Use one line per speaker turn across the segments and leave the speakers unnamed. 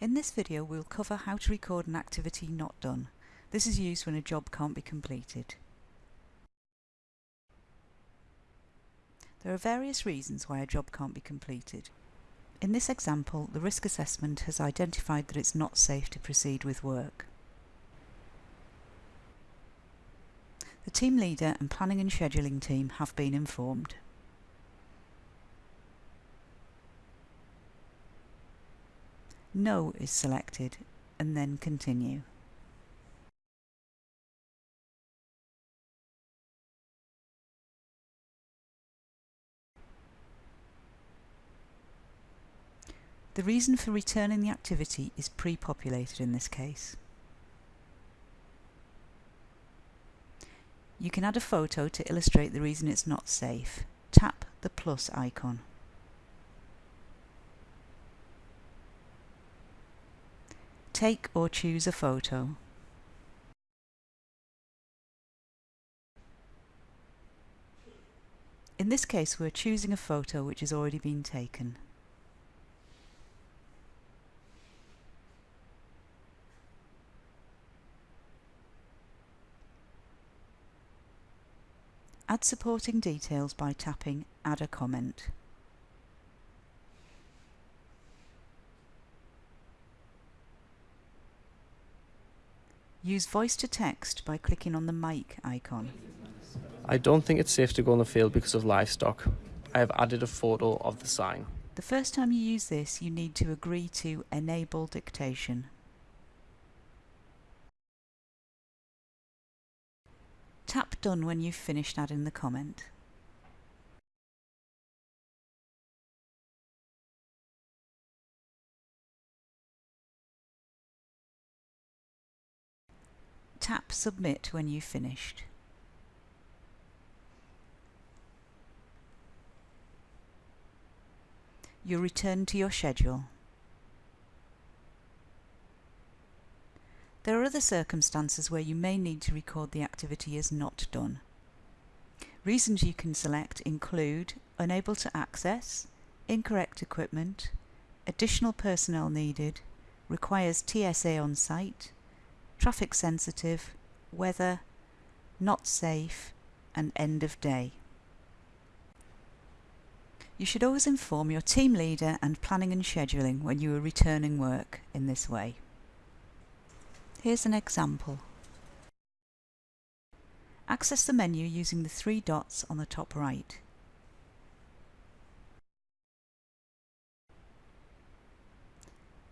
In this video we'll cover how to record an activity not done. This is used when a job can't be completed. There are various reasons why a job can't be completed. In this example, the risk assessment has identified that it's not safe to proceed with work. The team leader and planning and scheduling team have been informed. No is selected and then continue. The reason for returning the activity is pre-populated in this case. You can add a photo to illustrate the reason it's not safe. Tap the plus icon. Take or choose a photo. In this case we're choosing a photo which has already been taken. Add supporting details by tapping Add a comment. Use voice to text by clicking on the mic icon.
I don't think it's safe to go on the field because of livestock. I have added a photo of the sign.
The first time you use this, you need to agree to enable dictation. Tap Done when you've finished adding the comment. Tap Submit when you've finished. You'll return to your schedule. There are other circumstances where you may need to record the activity as not done. Reasons you can select include unable to access, incorrect equipment, additional personnel needed, requires TSA on site, traffic sensitive, weather, not safe and end of day. You should always inform your team leader and planning and scheduling when you are returning work in this way. Here's an example. Access the menu using the three dots on the top right.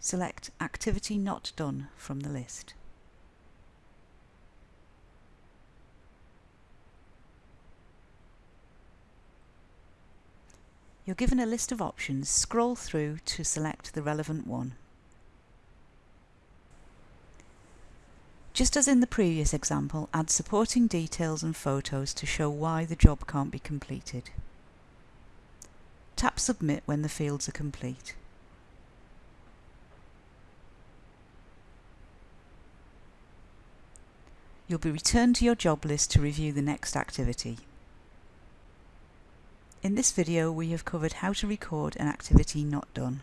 Select Activity Not Done from the list. You're given a list of options. Scroll through to select the relevant one. Just as in the previous example, add supporting details and photos to show why the job can't be completed. Tap Submit when the fields are complete. You'll be returned to your job list to review the next activity. In this video we have covered how to record an activity not done.